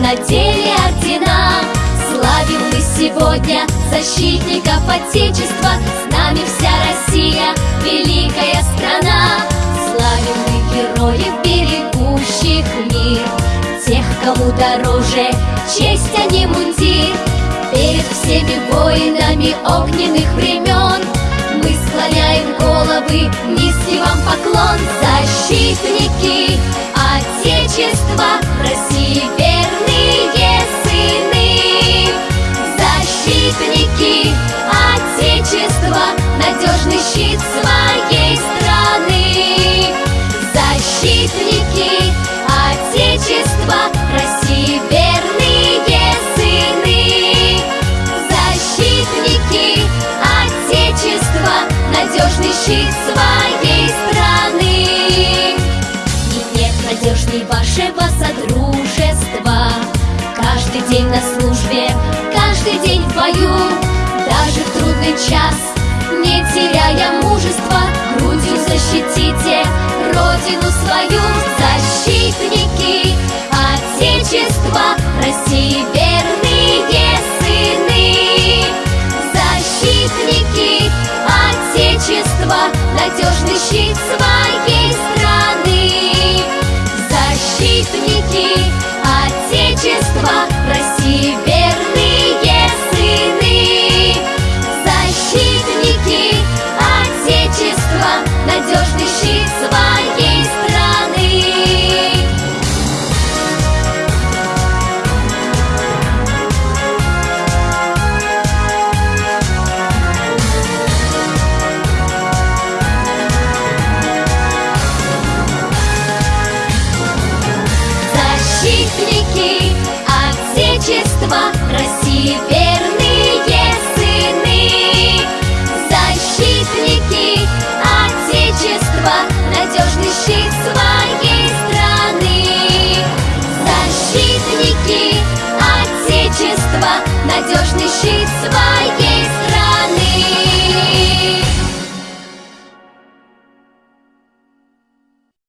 надели ордена Славим мы сегодня защитников Отечества. С нами вся Россия, великая страна. Славим мы героев, берегущих мир. Тех, кому дороже честь, а не мундир. Перед всеми воинами огненных времен Мы склоняем головы, низкий вам поклон Защитники Отечества Верные сыны Защитники Отечества Надежный щит своей страны. Защитники Отечества России сыны. Защитники Отечества Надежный щит своей Каждый день на службе, каждый день в бою. Даже в трудный час, не теряя мужества Грудью защитите Родину свою. Защитники Отечества России верные сыны. Защитники Отечества Надежный щит своей страны. Защитники Держава, надежный щит своей страны. Защитники Отечества России надежный щит своей.